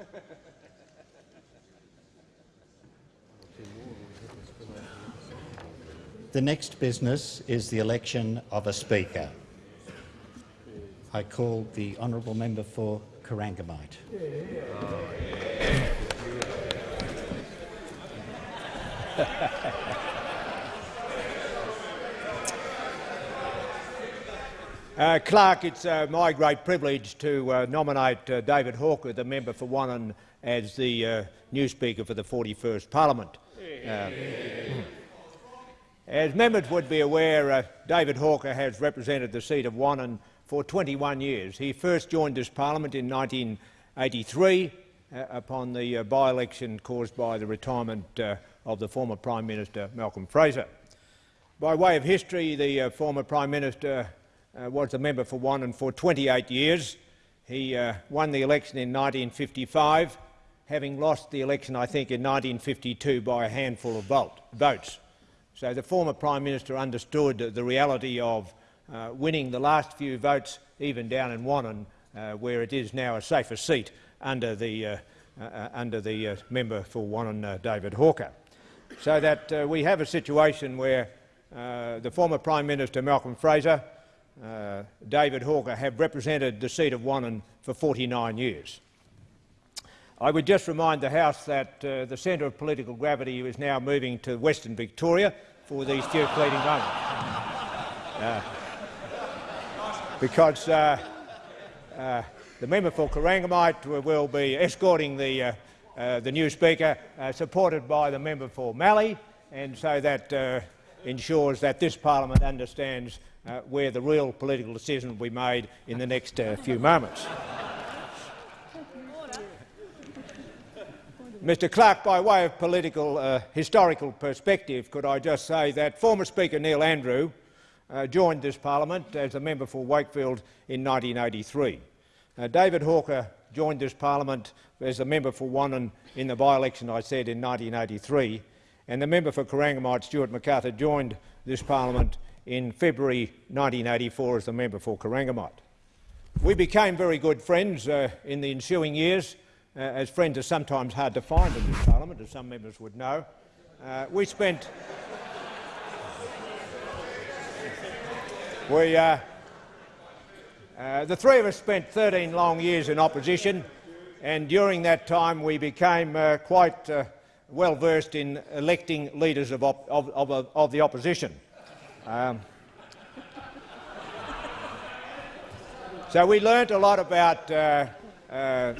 The next business is the election of a Speaker. I call the honourable member for Corangamite. Uh, Clerk, it's uh, my great privilege to uh, nominate uh, David Hawker, the member for Wannon, as the uh, new Speaker for the 41st Parliament. Uh, as members would be aware, David Hawker has represented the seat of Wannon for 21 years. He first joined this parliament in 1983 upon the by-election caused by the retirement of the former Prime Minister Malcolm Fraser. By way of history, the former Prime Minister was a member for Wannon for 28 years. He uh, won the election in 1955, having lost the election, I think, in 1952 by a handful of vote, votes. So the former Prime Minister understood the reality of uh, winning the last few votes, even down in Wannon, uh, where it is now a safer seat under the, uh, uh, under the member for Wannon, David Hawker. So that we have a situation where the former Prime Minister, Malcolm Fraser, uh, David Hawker have represented the seat of Wannon for 49 years. I would just remind the House that uh, the centre of political gravity is now moving to Western Victoria for these fleeting moments. Uh, because uh, the member for Corangamite will be escorting the, the new Speaker, supported by the member for Mallee, and so that ensures that this parliament understands uh, where the real political decision will be made in the next uh, few moments. Mr Clerk, by way of political uh, historical perspective, could I just say that former Speaker Neil Andrew uh, joined this parliament as a member for Wakefield in 1983. Uh, David Hawker joined this parliament as a member for Wannon in the by-election I said in 1983, and the member for Corangamite, Stuart McArthur, joined this parliament in February 1984 as the member for Corangamite. We became very good friends uh, in the ensuing years, uh, as friends are sometimes hard to find in this parliament, as some members would know. Uh, we spent we, uh, uh, the three of us spent 13 long years in opposition, and during that time we became uh, quite well versed in electing leaders of, of, of, of the opposition. Um, so we learnt a lot about uh, uh,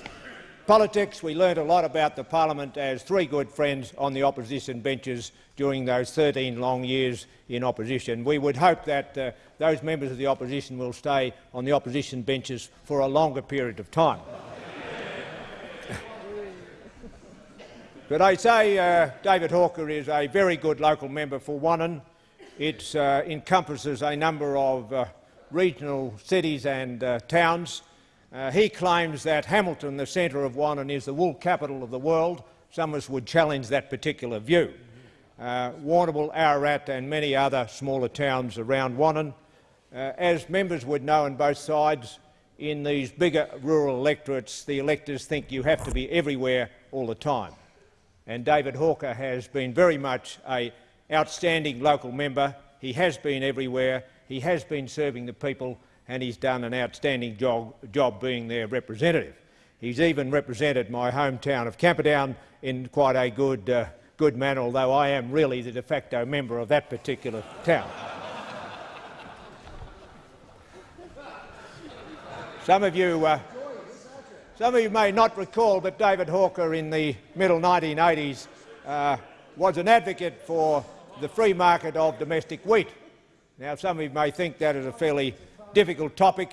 politics. We learnt a lot about the parliament as three good friends on the opposition benches during those 13 long years in opposition. We would hope that uh, those members of the opposition will stay on the opposition benches for a longer period of time. But I say uh, David Hawker is a very good local member for Wannon. It uh, encompasses a number of uh, regional cities and uh, towns. Uh, he claims that Hamilton, the centre of Wannon, is the wool capital of the world. Some of us would challenge that particular view. Uh, Warrnambool, Ararat and many other smaller towns around Wannon. Uh, as members would know on both sides, in these bigger rural electorates, the electors think you have to be everywhere all the time. And David Hawker has been very much a outstanding local member. He has been everywhere. He has been serving the people and he's done an outstanding job, job being their representative. He's even represented my hometown of Camperdown in quite a good, uh, good manner, although I am really the de facto member of that particular town. Some of you uh, some of you may not recall, but David Hawker in the middle 1980s uh, was an advocate for the free market of domestic wheat. Now, some of you may think that is a fairly difficult topic,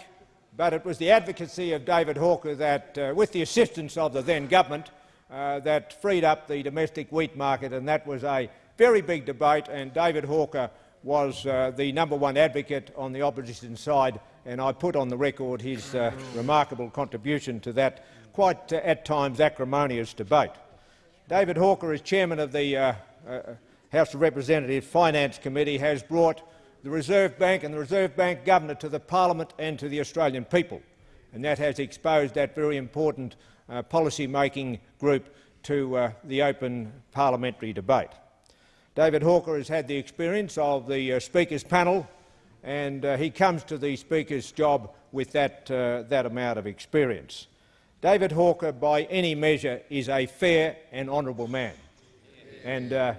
but it was the advocacy of David Hawker that, uh, with the assistance of the then government, uh, that freed up the domestic wheat market, and that was a very big debate, and David Hawker was uh, the number one advocate on the opposition side, and I put on the record his uh, remarkable contribution to that quite, uh, at times, acrimonious debate. David Hawker, as chairman of the uh, uh, House of Representatives Finance Committee has brought the Reserve Bank and the Reserve Bank Governor to the Parliament and to the Australian people. and that has exposed that very important uh, policy-making group to uh, the open parliamentary debate. David Hawker has had the experience of the Speaker's panel, and uh, he comes to the Speaker's job with that, uh, that amount of experience. David Hawker, by any measure, is a fair and honourable man, and uh,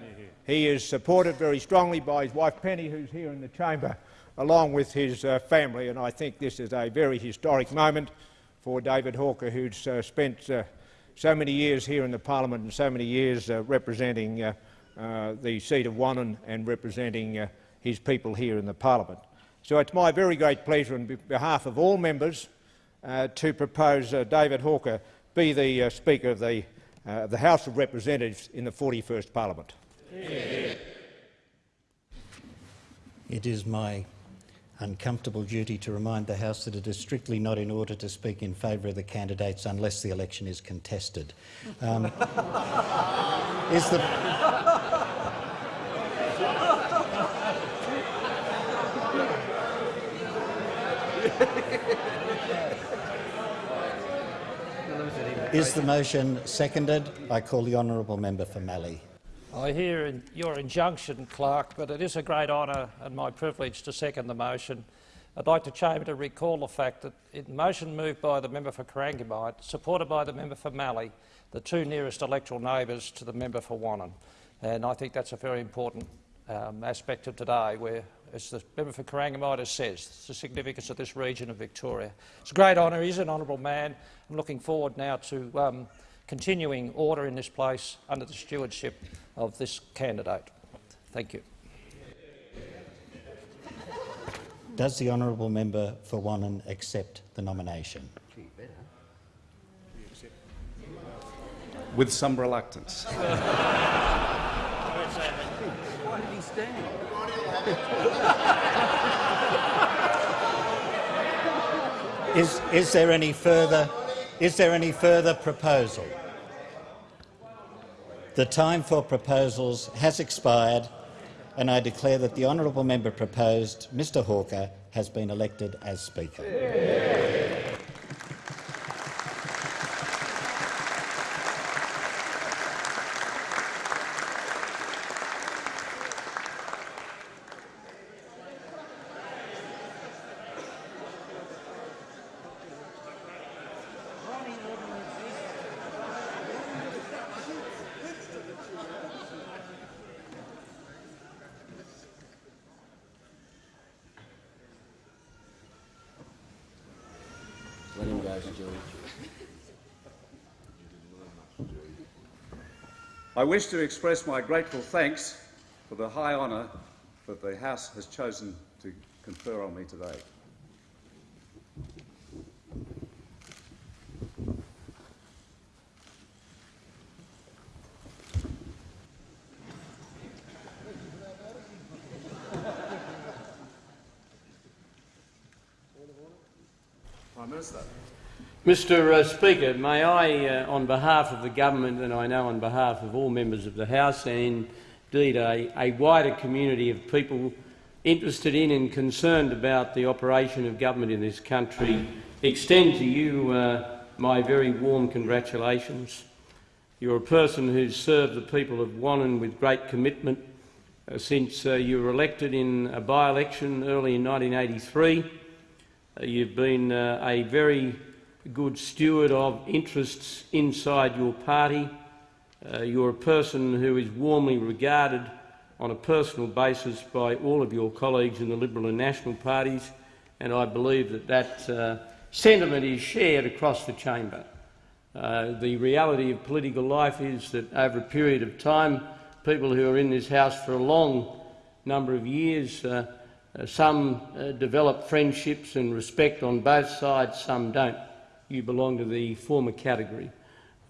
he is supported very strongly by his wife Penny, who's here in the chamber, along with his uh, family, and I think this is a very historic moment for David Hawker, who's uh, spent uh, so many years here in the parliament and so many years representing the seat of Wannon and representing his people here in the parliament. So it's my very great pleasure on behalf of all members uh, to propose uh, David Hawker be the uh, Speaker of the, the House of Representatives in the 41st Parliament. It is my uncomfortable duty to remind the House that it is strictly not in order to speak in favour of the candidates unless the election is contested. Um, is the Is the motion seconded? I call the honourable member for Mallee. I hear in your injunction, Clerk, but it is a great honour and my privilege to second the motion. I'd like the chamber to recall the fact that in the motion moved by the member for Corangamite, supported by the member for Mallee, the two nearest electoral neighbours to the member for Wannon. And I think that's a very important um, aspect of today, where, as the member for Corangamite says, said, the significance of this region of Victoria. It's a great honour. He's an honourable man. I'm looking forward now to um, continuing order in this place under the stewardship of this candidate. Thank you. Does the honourable member for Wannon accept the nomination? With some reluctance. Why did he stand? Is, is there any further is there any further proposal? The time for proposals has expired and I declare that the honourable member proposed, Mr Hawker, has been elected as Speaker. Yeah. I wish to express my grateful thanks for the high honour that the House has chosen to confer on me today. Prime Minister. Mr uh, Speaker, may I, uh, on behalf of the government and I know on behalf of all members of the House and indeed a, a wider community of people interested in and concerned about the operation of government in this country, extend to you uh, my very warm congratulations. You're a person who's served the people of Wannon with great commitment uh, since uh, you were elected in a by-election early in 1983. Uh, you've been a very good steward of interests inside your party. Uh, you're a person who is warmly regarded on a personal basis by all of your colleagues in the Liberal and National parties, and I believe that that uh, sentiment is shared across the chamber. Uh, the reality of political life is that over a period of time, people who are in this House for a long number of years, uh, uh some uh, develop friendships and respect on both sides, some don't you belong to the former category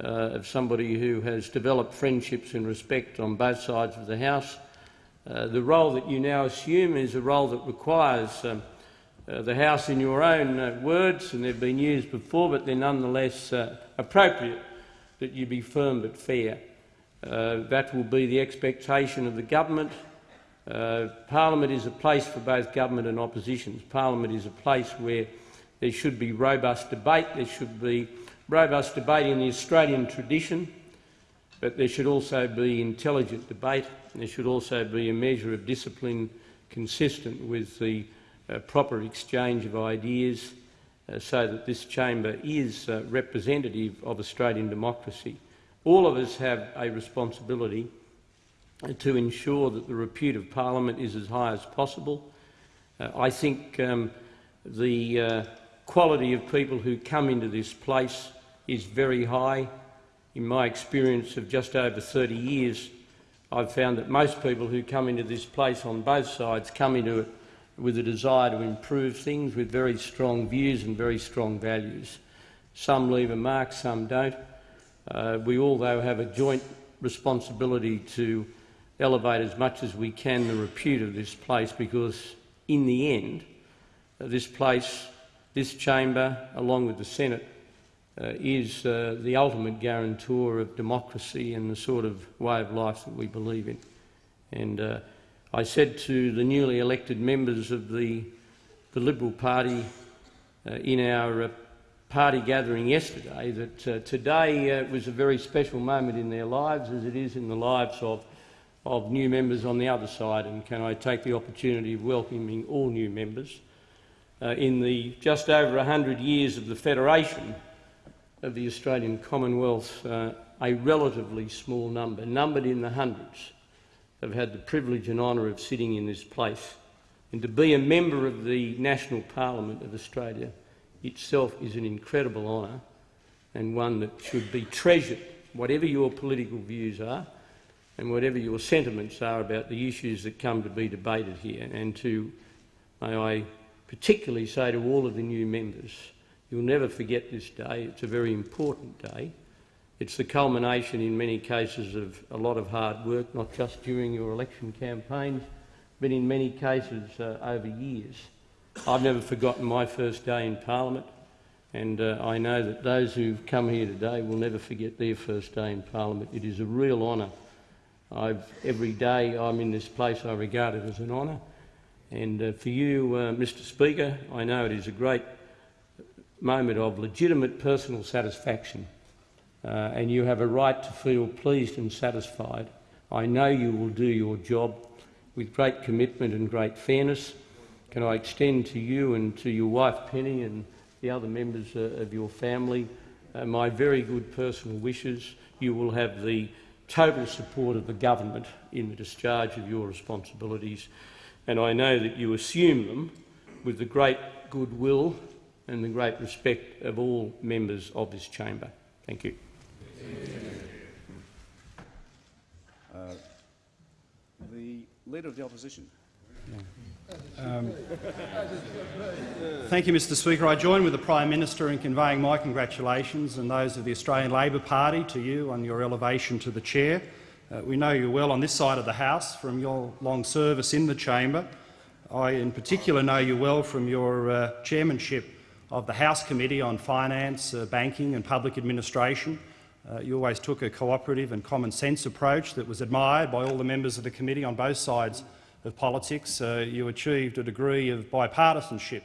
uh, of somebody who has developed friendships and respect on both sides of the House. Uh, the role that you now assume is a role that requires um, uh, the House, in your own uh, words, and they've been used before, but they're nonetheless uh, appropriate that you be firm but fair. Uh, that will be the expectation of the government. Parliament is a place for both government and oppositions. Parliament is a place where There should be robust debate. There should be robust debate in the Australian tradition, but there should also be intelligent debate. There should also be a measure of discipline consistent with the uh, proper exchange of ideas uh, so that this chamber is uh, representative of Australian democracy. All of us have a responsibility to ensure that the repute of parliament is as high as possible. Uh, I think um, the uh, quality of people who come into this place is very high. In my experience of just over 30 years, I've found that most people who come into this place on both sides come into it with a desire to improve things, with very strong views and very strong values. Some leave a mark, some don't. Uh, we all, though, have a joint responsibility to elevate as much as we can the repute of this place because, in the end, uh, this place, this chamber, along with the Senate, uh, is uh, the ultimate guarantor of democracy and the sort of way of life that we believe in. And uh, I said to the newly elected members of the, the Liberal Party uh, in our uh, party gathering yesterday that uh, today was a very special moment in their lives, as it is in the lives of of new members on the other side, and can I take the opportunity of welcoming all new members. Uh, in the just over 100 years of the Federation of the Australian Commonwealth, uh, a relatively small number, numbered in the hundreds, have had the privilege and honour of sitting in this place. And to be a member of the National Parliament of Australia itself is an incredible honour and one that should be treasured, whatever your political views are and whatever your sentiments are about the issues that come to be debated here. And to, may I particularly say to all of the new members, you'll never forget this day. It's a very important day. It's the culmination in many cases of a lot of hard work, not just during your election campaigns, but in many cases uh, over years. I've never forgotten my first day in Parliament, and uh, I know that those who've come here today will never forget their first day in Parliament. It is a real honour I've, every day I'm in this place I regard it as an honour. And uh, for you, uh, Mr Speaker, I know it is a great moment of legitimate personal satisfaction uh, and you have a right to feel pleased and satisfied. I know you will do your job with great commitment and great fairness. Can I extend to you and to your wife Penny and the other members uh, of your family uh, my very good personal wishes. You will have the total support of the government in the discharge of your responsibilities, and I know that you assume them with the great goodwill and the great respect of all members of this chamber. Thank you. Uh, the Leader of the Opposition. Um, thank you, Mr Speaker. I join with the Prime Minister in conveying my congratulations and those of the Australian Labor Party to you on your elevation to the chair. Uh, we know you well on this side of the House from your long service in the chamber. I in particular know you well from your uh, chairmanship of the House Committee on Finance, uh, Banking and Public Administration. Uh, you always took a cooperative and common sense approach that was admired by all the members of the committee on both sides of politics. Uh, you achieved a degree of bipartisanship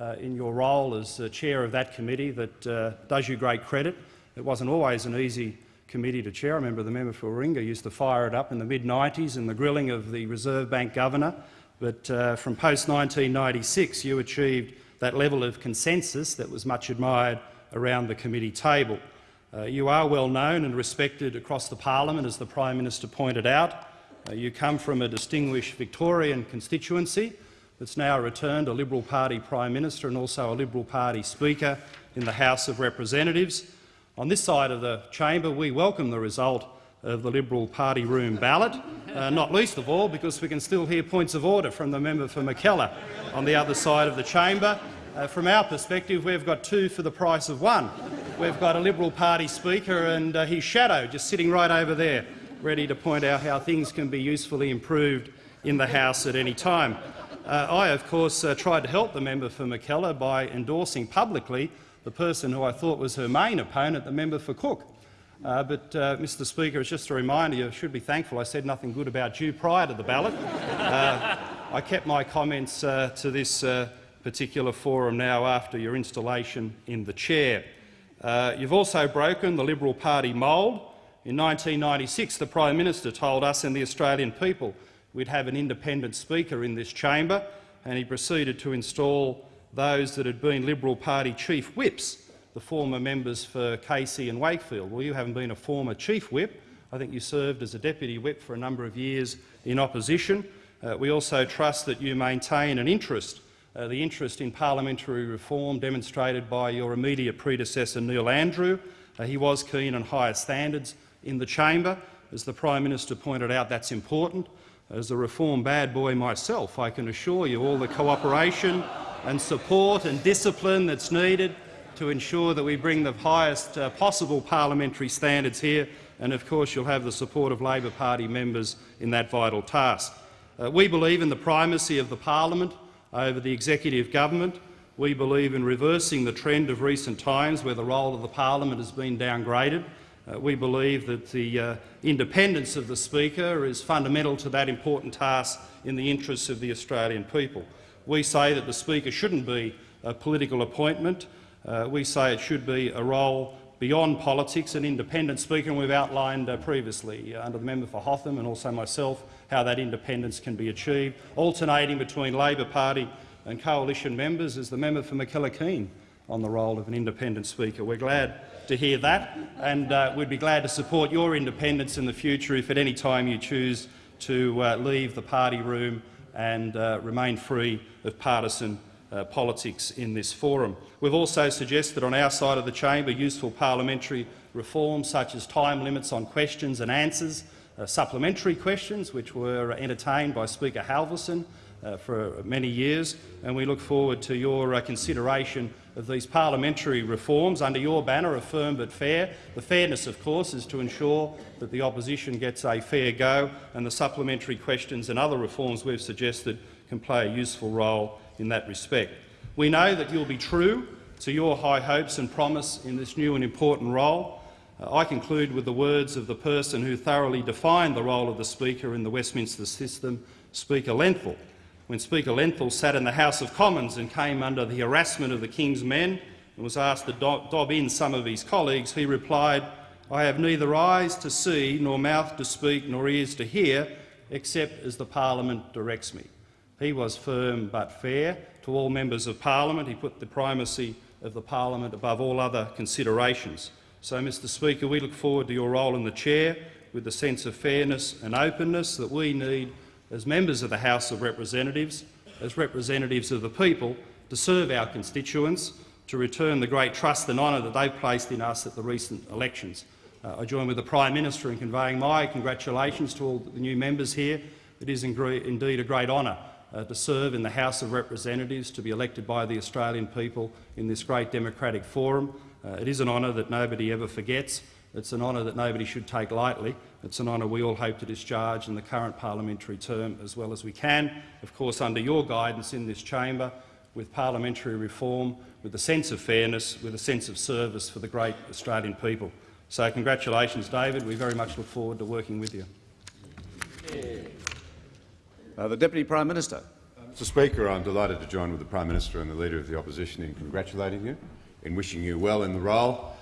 uh, in your role as chair of that committee that does you great credit. It wasn't always an easy committee to chair. I remember the member for Warringah used to fire it up in the mid-90s in the grilling of the Reserve Bank governor. But uh, from post-1996 you achieved that level of consensus that was much admired around the committee table. Uh, you are well known and respected across the parliament, as the Prime Minister pointed out. Uh, you come from a distinguished Victorian constituency that's now returned a Liberal Party Prime Minister and also a Liberal Party Speaker in the House of Representatives. On this side of the chamber, we welcome the result of the Liberal Party room ballot, uh, not least of all because we can still hear points of order from the member for Mackellar on the other side of the chamber. Uh, from our perspective, we've got two for the price of one. We've got a Liberal Party Speaker and uh, his shadow just sitting right over there ready to point out how things can be usefully improved in the House at any time. Uh, I, of course, uh, tried to help the member for Mackellar by endorsing publicly the person who I thought was her main opponent, the member for Cook. Uh, but, uh, Mr Speaker, it's just a reminder you should be thankful I said nothing good about you prior to the ballot. Uh, I kept my comments uh, to this particular forum now after your installation in the chair. Uh, you've also broken the Liberal Party mould. In 1996, the Prime Minister told us and the Australian people we'd have an independent Speaker in this chamber, and he proceeded to install those that had been Liberal Party chief whips, the former members for Casey and Wakefield. Well, you haven't been a former chief whip. I think you served as a deputy whip for a number of years in opposition. Uh, we also trust that you maintain an interest, uh, the interest in parliamentary reform demonstrated by your immediate predecessor Neil Andrew. Uh, he was keen on higher standards in the chamber. As the Prime Minister pointed out, that's important. As a reform bad boy myself, I can assure you all the cooperation and support and discipline that's needed to ensure that we bring the highest uh, possible parliamentary standards here, and of course you'll have the support of Labor Party members in that vital task. Uh, we believe in the primacy of the parliament over the executive government. We believe in reversing the trend of recent times where the role of the parliament has been downgraded. Uh, we believe that the uh, independence of the Speaker is fundamental to that important task in the interests of the Australian people. We say that the Speaker shouldn't be a political appointment. Uh, we say it should be a role beyond politics, an independent Speaker, and we've outlined uh, previously uh, under the member for Hotham and also myself how that independence can be achieved, alternating between Labor Party and coalition members as the member for Mackellar on the role of an independent Speaker. We're glad to hear that, and uh, we'd be glad to support your independence in the future if at any time you choose to uh, leave the party room and uh, remain free of partisan uh, politics in this forum. We've also suggested on our side of the chamber useful parliamentary reforms such as time limits on questions and answers, uh, supplementary questions which were entertained by Speaker Halverson for many years, and we look forward to your uh, consideration of these parliamentary reforms under your banner of firm but fair. The fairness, of course, is to ensure that the opposition gets a fair go, and the supplementary questions and other reforms we've suggested can play a useful role in that respect. We know that you'll be true to your high hopes and promise in this new and important role. Uh, I conclude with the words of the person who thoroughly defined the role of the Speaker in the Westminster system, Speaker Lenthall. When Speaker Lenthall sat in the House of Commons and came under the harassment of the King's men and was asked to dob in some of his colleagues, he replied, I have neither eyes to see, nor mouth to speak, nor ears to hear, except as the parliament directs me. He was firm but fair to all members of parliament. He put the primacy of the parliament above all other considerations. So, Mr Speaker, we look forward to your role in the chair with the sense of fairness and openness that we need as members of the House of Representatives, as representatives of the people, to serve our constituents, to return the great trust and honour that they've placed in us at the recent elections. Uh, I join with the Prime Minister in conveying my congratulations to all the new members here. It is indeed a great honour uh, to serve in the House of Representatives, to be elected by the Australian people in this great democratic forum. Uh, it is an honour that nobody ever forgets. It's an honour that nobody should take lightly. It's an honour we all hope to discharge in the current parliamentary term as well as we can, of course under your guidance in this chamber, with parliamentary reform, with a sense of fairness, with a sense of service for the great Australian people. So congratulations, David. We very much look forward to working with you. Uh, the Deputy Prime Minister. Mr Speaker, I'm delighted to join with the Prime Minister and the Leader of the Opposition in congratulating you, in wishing you well in the role,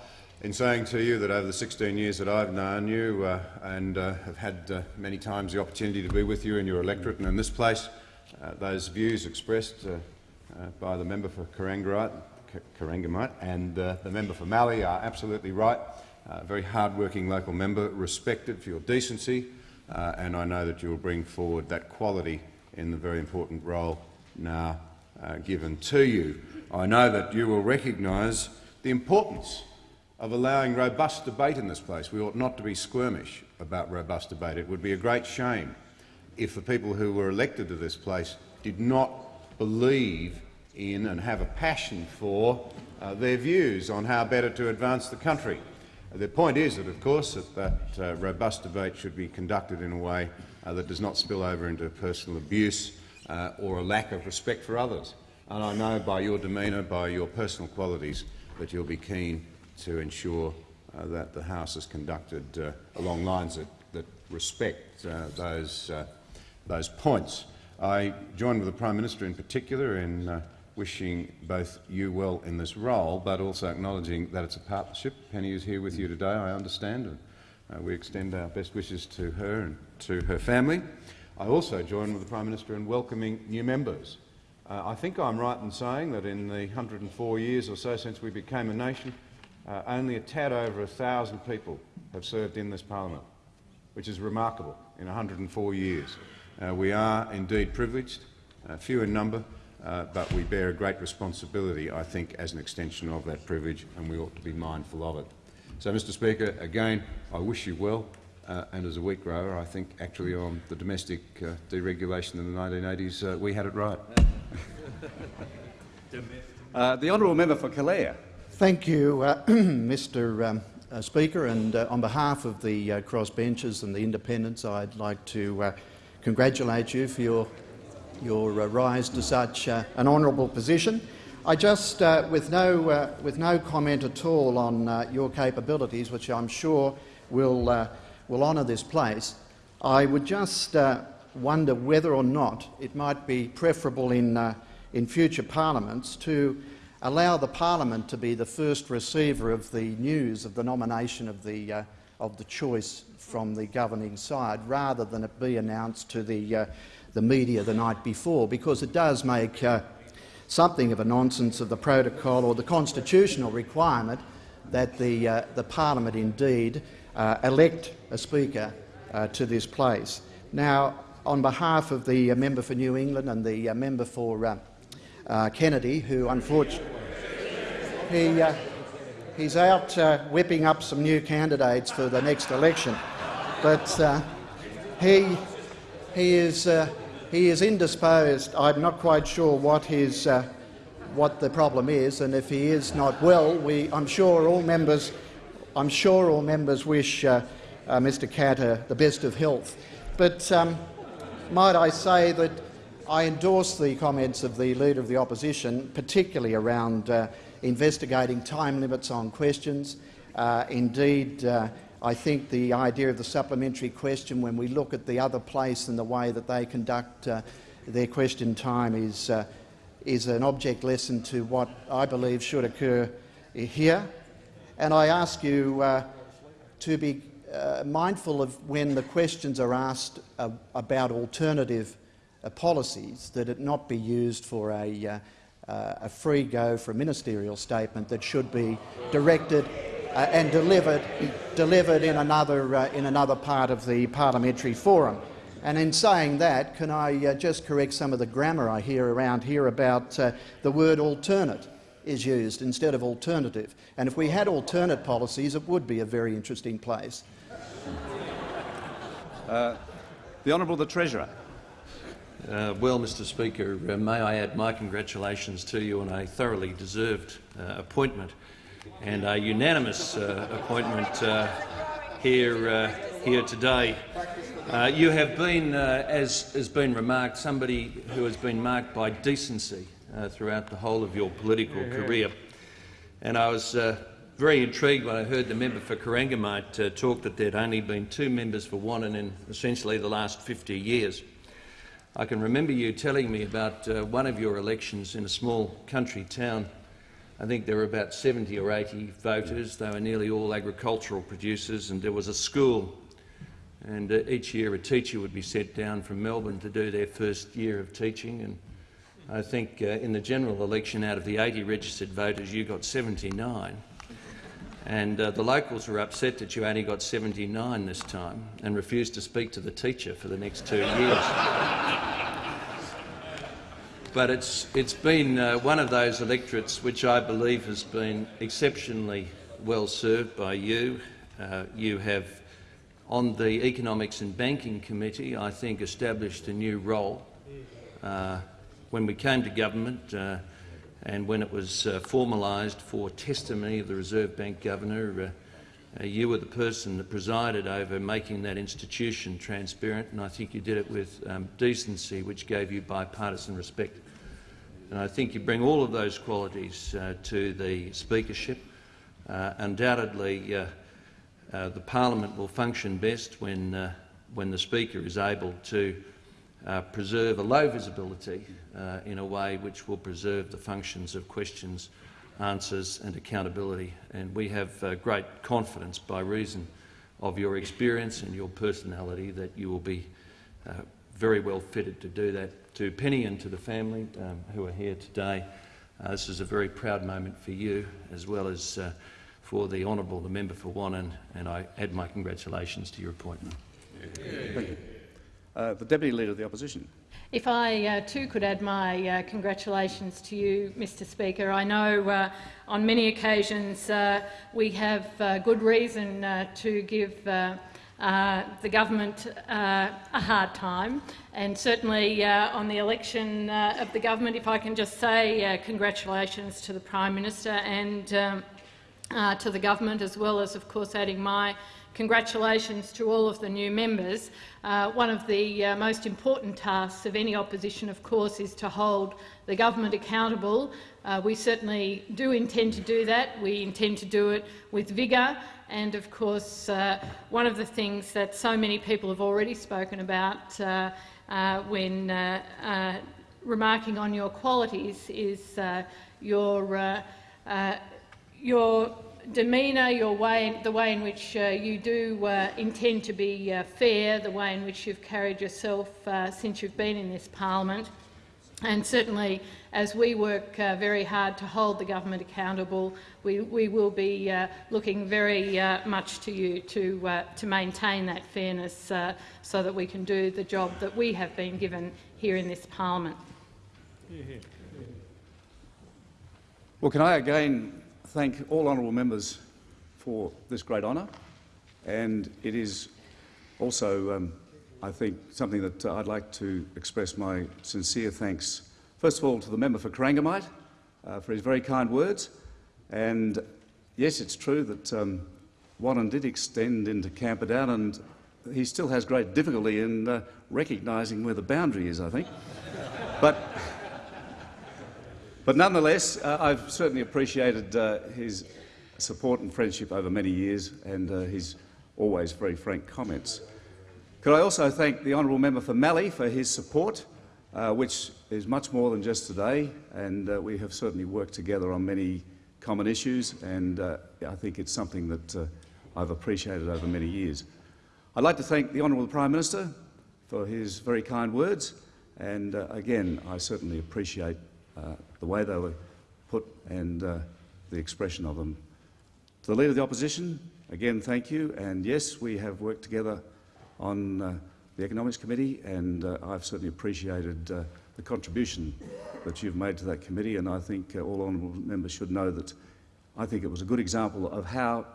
in saying to you that over the 16 years that I've known you uh, and uh, have had uh, many times the opportunity to be with you in your electorate and in this place, uh, those views expressed uh, uh, by the member for Corangamite and the member for Mallee are absolutely right. A very hard-working local member, respected for your decency, and I know that you will bring forward that quality in the very important role now given to you. I know that you will recognise the importance of allowing robust debate in this place. We ought not to be squirmish about robust debate. It would be a great shame if the people who were elected to this place did not believe in and have a passion for uh, their views on how better to advance the country. The point is that, of course, that, that uh, robust debate should be conducted in a way uh, that does not spill over into personal abuse uh, or a lack of respect for others. And I know by your demeanour, by your personal qualities, that you'll be keen to ensure uh, that the House is conducted uh, along lines that, that respect uh, those, those points. I join with the Prime Minister in particular in wishing both you well in this role, but also acknowledging that it's a partnership. Penny is here with you today, I understand, and uh, we extend our best wishes to her and to her family. I also join with the Prime Minister in welcoming new members. Uh, I think I'm right in saying that in the 104 years or so since we became a nation, uh, only a tad over a thousand people have served in this parliament, which is remarkable in 104 years. Uh, we are indeed privileged, uh, few in number, uh, but we bear a great responsibility, I think, as an extension of that privilege, and we ought to be mindful of it. So, Mr Speaker, again, I wish you well, uh, and as a wheat grower, I think actually on the domestic uh, deregulation in the 1980s, uh, we had it right. The honourable member for Calare. Thank you, uh, Mr um, uh, Speaker, and uh, on behalf of the uh, crossbenchers and the independents, I'd like to uh, congratulate you for your, your uh, rise to such an honourable position. I just, with, no, with no comment at all on your capabilities, which I'm sure will, will honour this place, I would just wonder whether or not it might be preferable in, in future parliaments to allow the parliament to be the first receiver of the news of the nomination of the, uh, of the choice from the governing side, rather than it be announced to the, uh, the media the night before, because it does make uh, something of a nonsense of the protocol or the constitutional requirement that the, uh, the parliament indeed uh, elect a speaker uh, to this place. Now, on behalf of the member for New England and the member for uh, Kennedy, who unfortunately he, uh, he's out uh, whipping up some new candidates for the next election, but uh, he he is uh, he is indisposed. I'm not quite sure what his uh, what the problem is, and if he is not well, we I'm sure all members I'm sure all members wish uh, Mr. Katter the best of health. But um, might I say that I endorse the comments of the Leader of the Opposition, particularly around investigating time limits on questions. Uh, indeed, uh, I think the idea of the supplementary question, when we look at the other place and the way that they conduct uh, their question time, is, uh, is an object lesson to what I believe should occur here. And I ask you uh, to be uh, mindful of when the questions are asked about alternative policies, that it not be used for a, uh, a free go for a ministerial statement that should be directed uh, and delivered, delivered in, another, uh, in another part of the parliamentary forum. And in saying that, can I uh, just correct some of the grammar I hear around here about uh, the word alternate is used instead of alternative. And if we had alternate policies, it would be a very interesting place. Uh, the Honourable the Treasurer. Uh, well, Mr Speaker, uh, may I add my congratulations to you on a thoroughly deserved uh, appointment and a unanimous uh, appointment uh, here, uh, here today. you have been, as has been remarked, somebody who has been marked by decency throughout the whole of your political career. And I was very intrigued when I heard the member for Corangamite uh, talk that there'd only been two members for Wannon in essentially the last 50 years. I can remember you telling me about uh, one of your elections in a small country town. I think there were about 70 or 80 voters. They were nearly all agricultural producers, and there was a school. And uh, each year a teacher would be sent down from Melbourne to do their first year of teaching. And I think uh, in the general election, out of the 80 registered voters, you got 79. And uh, the locals were upset that you only got 79 this time and refused to speak to the teacher for the next two years. but it's, it's been uh, one of those electorates which I believe has been exceptionally well served by you. Uh, you have, on the Economics and Banking Committee, I think established a new role. Uh, when we came to government, uh, and when it was uh, formalised for testimony of the Reserve Bank Governor, uh, uh, you were the person that presided over making that institution transparent, and I think you did it with um, decency, which gave you bipartisan respect. And I think you bring all of those qualities uh, to the speakership. Uh, undoubtedly, uh, the parliament will function best when, when the speaker is able to uh, preserve a low visibility uh, in a way which will preserve the functions of questions, answers and accountability. And we have uh, great confidence by reason of your experience and your personality that you will be uh, very well fitted to do that. To Penny and to the family um, who are here today, uh, this is a very proud moment for you as well as uh, for the Honourable the Member for Wannon, and I add my congratulations to your appointment. You. Uh, the Deputy Leader of the Opposition. If I uh, too could add my uh, congratulations to you, Mr Speaker. I know uh, on many occasions uh, we have uh, good reason to give the government a hard time, and certainly on the election of the government, if I can just say congratulations to the Prime Minister and um, to the government, as well as, of course, adding my congratulations to all of the new members. Uh, one of the uh, most important tasks of any opposition, of course, is to hold the government accountable. Uh, we certainly do intend to do that. We intend to do it with vigour. And, of course, uh, one of the things that so many people have already spoken about uh, uh, when remarking on your qualities is your, your demeanour, your way, the way in which uh, you do uh, intend to be uh, fair, the way in which you've carried yourself uh, since you've been in this parliament. And certainly, as we work uh, very hard to hold the government accountable, we, we will be uh, looking very much to you to, to maintain that fairness so that we can do the job that we have been given here in this parliament. Well, can I again thank all honourable members for this great honour, and it is also, um, I think, something that I'd like to express my sincere thanks, first of all, to the member for Corangamite uh, for his very kind words. And yes, it's true that um, did extend into Camperdown, and he still has great difficulty in uh, recognising where the boundary is, I think. but but nonetheless, uh, I've certainly appreciated uh, his support and friendship over many years and uh, his always very frank comments. Could I also thank the honourable member for Mallee for his support, uh, which is much more than just today, and uh, we have certainly worked together on many common issues, and uh, I think it's something that I've appreciated over many years. I'd like to thank the honourable Prime Minister for his very kind words, and again, I certainly appreciate uh, the way they were put and uh, the expression of them. To the Leader of the Opposition, again, thank you. And yes, we have worked together on uh, the Economics Committee, and uh, I've certainly appreciated uh, the contribution that you've made to that committee, and I think all honourable members should know that I think it was a good example of how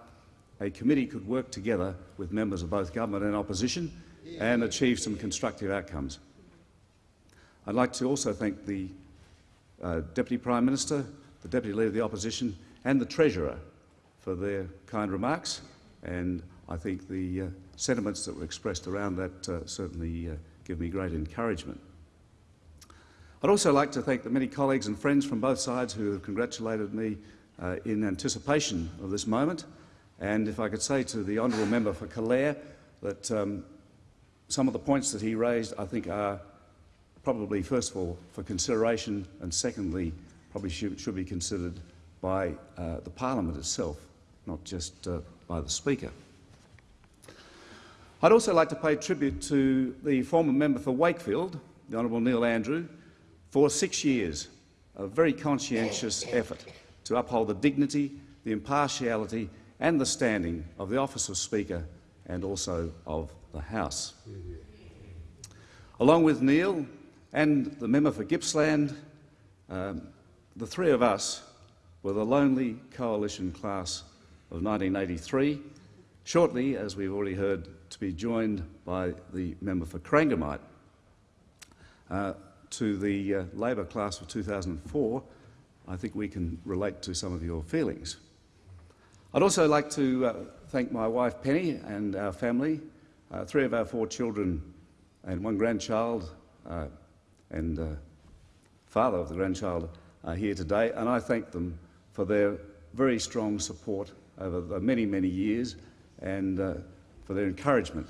a committee could work together with members of both government and opposition and achieve some constructive outcomes. I'd like to also thank the uh, Deputy Prime Minister, the Deputy Leader of the Opposition and the Treasurer for their kind remarks. And I think the uh, sentiments that were expressed around that uh, certainly uh, give me great encouragement. I'd also like to thank the many colleagues and friends from both sides who have congratulated me uh, in anticipation of this moment. And if I could say to the honourable member for Calare that um, some of the points that he raised I think are probably, first of all, for consideration, and secondly, probably should, should be considered by uh, the parliament itself, not just uh, by the Speaker. I'd also like to pay tribute to the former member for Wakefield, the Honourable Neil Andrew, for six years of very conscientious effort to uphold the dignity, the impartiality and the standing of the office of Speaker and also of the House. Along with Neil, and the member for Gippsland, um, the three of us were the lonely coalition class of 1983, shortly, as we've already heard, to be joined by the member for Corangamite. Uh, to the uh, Labor class of 2004, I think we can relate to some of your feelings. I'd also like to uh, thank my wife Penny and our family, uh, three of our four children and one grandchild uh, and uh, father of the grandchild are here today, and I thank them for their very strong support over the many, many years and uh, for their encouragement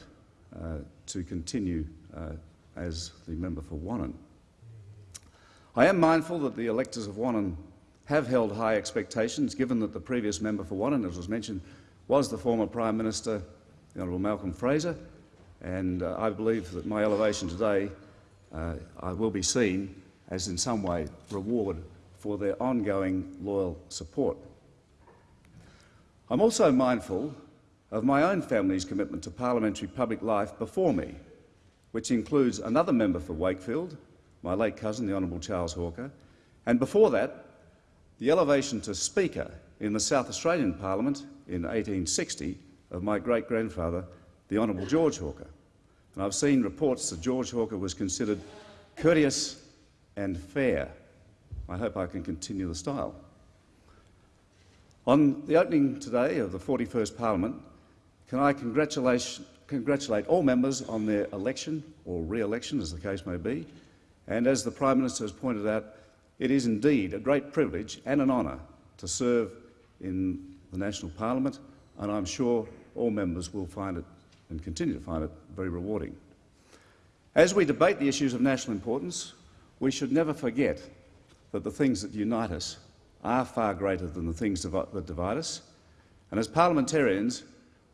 uh, to continue uh, as the member for Wannon. I am mindful that the electors of Wannon have held high expectations, given that the previous member for Wannon, as was mentioned, was the former Prime Minister, the Honourable Malcolm Fraser, and uh, I believe that my elevation today uh, I will be seen as in some way reward for their ongoing loyal support. I'm also mindful of my own family's commitment to parliamentary public life before me, which includes another member for Wakefield, my late cousin, the Honourable Charles Hawker, and before that, the elevation to Speaker in the South Australian Parliament in 1860 of my great-grandfather, the Honourable George Hawker. And I've seen reports that George Hawker was considered courteous and fair. I hope I can continue the style. On the opening today of the 41st Parliament, can I congratulate, congratulate all members on their election or re-election, as the case may be. And as the Prime Minister has pointed out, it is indeed a great privilege and an honour to serve in the National Parliament, and I'm sure all members will find it and continue to find it very rewarding. As we debate the issues of national importance, we should never forget that the things that unite us are far greater than the things that divide us. And as parliamentarians,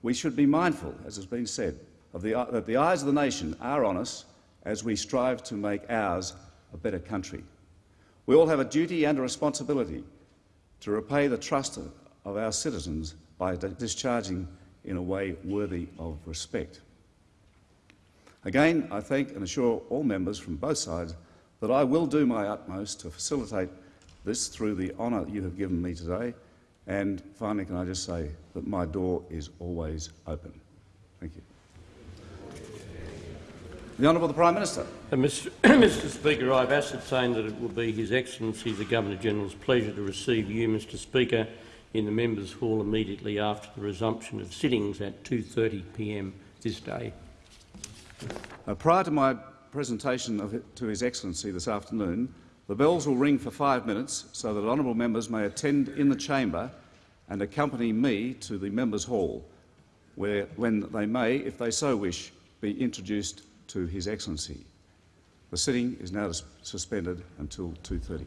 we should be mindful, as has been said, of the, that the eyes of the nation are on us as we strive to make ours a better country. We all have a duty and a responsibility to repay the trust of our citizens by discharging in a way worthy of respect. Again, I thank and assure all members from both sides that I will do my utmost to facilitate this through the honour you have given me today. And finally, can I just say that my door is always open. Thank you. The Honourable the Prime Minister. Uh, Mr. Mr Speaker, I have ascertained that it will be His Excellency the Governor-General's pleasure to receive you, Mr Speaker, in the Members' Hall immediately after the resumption of sittings at 2.30pm this day. Uh, prior to my presentation it, to His Excellency this afternoon, the bells will ring for five minutes so that honourable members may attend in the chamber and accompany me to the Members' Hall, where, when they may, if they so wish, be introduced to His Excellency. The sitting is now suspended until 2.30.